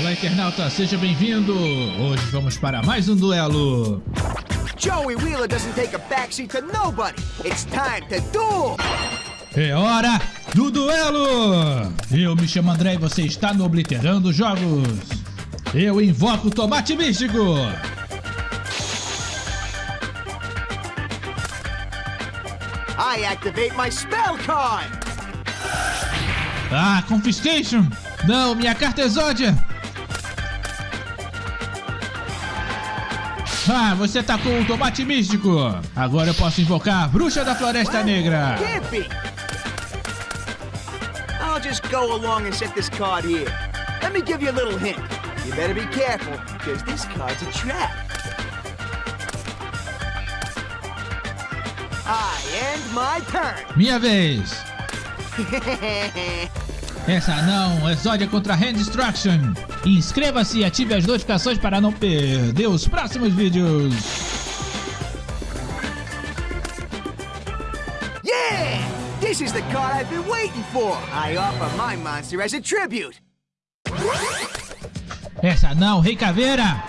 Olá, internauta, seja bem-vindo! Hoje vamos para mais um duelo. Joey Wheeler doesn't take a backseat to nobody. It's time to duel. É hora do duelo! Eu me chamo André e você está no Obliterando Jogos. Eu invoco o Tomate Místico. I activate my spell card. Ah, Confiscation! Não, minha carta exódia! Ah, você atacou o tomate místico! Agora eu posso invocar a Bruxa da Floresta Negra! Can't be. I'll just go along and set this card here. Let me give you a little hint. You better be careful, because this card's a trap. I end my turn. Minha vez! Essa não, Exódia contra Hand Destruction! Inscreva-se e ative as notificações para não perder os próximos vídeos! yeah! This is the card I've been waiting for. I offer my monster as a tribute. Essa não, Rei Caveira!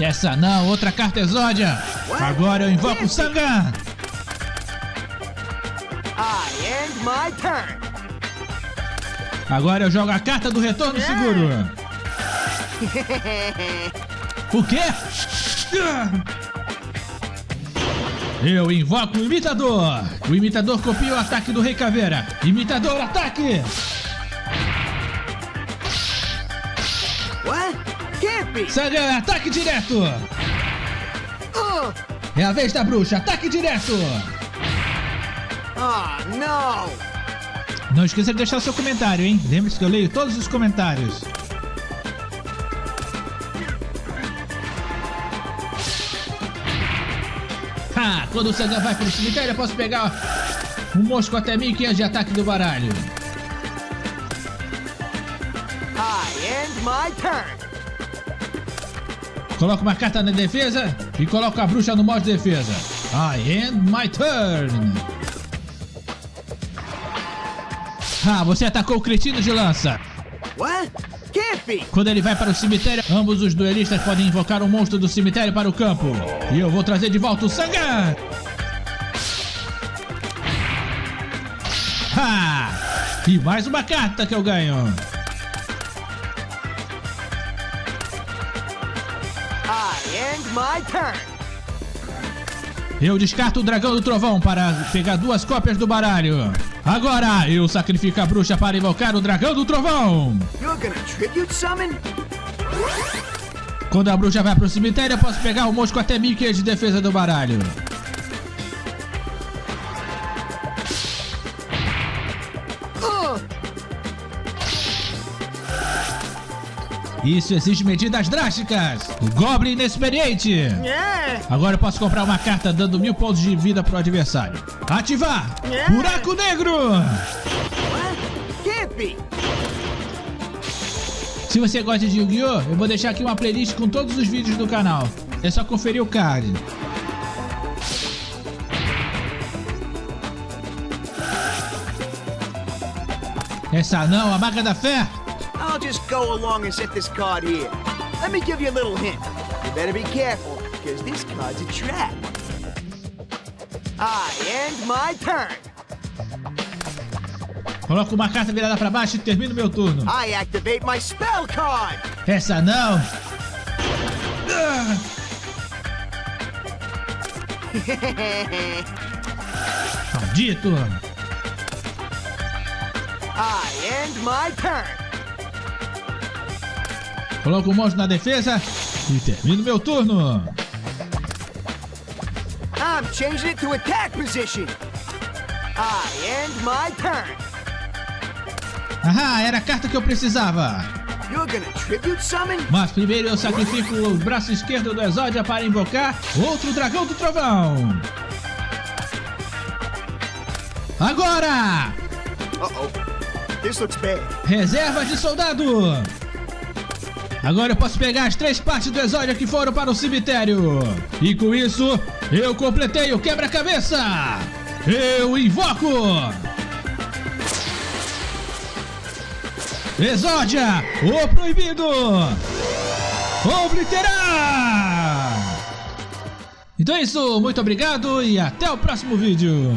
Essa não, outra carta Exódia! Agora eu invoco o Sangan! Agora eu jogo a carta do retorno seguro! O quê? Eu invoco o imitador! O imitador copia o ataque do Rei Caveira! Imitador, ataque! What? Sangan, ataque direto! Uh, É a vez da bruxa, ataque direto! Oh, no. Não esqueça de deixar seu comentário, hein? Lembre-se que eu leio todos os comentários. Ha! Quando o Sangan vai pro cemitério, eu posso pegar um mosco até 1500 de ataque do baralho. I end my turn. Coloco uma carta na defesa e coloco a bruxa no modo de defesa. I end my turn. Ah, você atacou o cretino de lança. What? Quando ele vai para o cemitério, ambos os duelistas podem invocar um monstro do cemitério para o campo. E eu vou trazer de volta o Sangan! Ha! E mais uma carta que eu ganho. I end my turn. Eu descarto o Dragão do Trovão para pegar duas cópias do baralho. Agora, eu sacrifico a bruxa para invocar o Dragão do Trovão. Quando a bruxa vai para o cemitério, eu posso pegar o mosco até 1500 de defesa do baralho. Isso exige medidas drásticas. O Goblin inexperiente. yeah. Agora eu posso comprar uma carta dando mil pontos de vida pro adversário. Ativar! Yeah. Buraco Negro! Be. Se você gosta de Yu-Gi-Oh! Eu vou deixar aqui uma playlist com todos os vídeos do canal. É só conferir o card. Essa não, a Maga da Fé! I'll just go along and set this card here. Let me give you a little hint. You better be careful, because this card's a trap. I end my turn. Coloco uma carta virada pra baixo e termino meu turno. I activate my spell card. Essa não! Ah! Maldito! I end my turn. Coloco o monstro na defesa e termino meu turno. I'm changing it to attack position. I end my turn. Ahá, era a carta que eu precisava. You're gonna tribute summon? Mas primeiro eu sacrifico o braço esquerdo do Exódia para invocar outro Dragão do Trovão. Agora! Looks bad. Reserva de soldado! Agora eu posso pegar as três partes do exódio que foram para o cemitério. E com isso, eu completei o quebra-cabeça. Eu invoco... Exódia, o proibido! Obliterar! Então é isso, muito obrigado e até o próximo vídeo!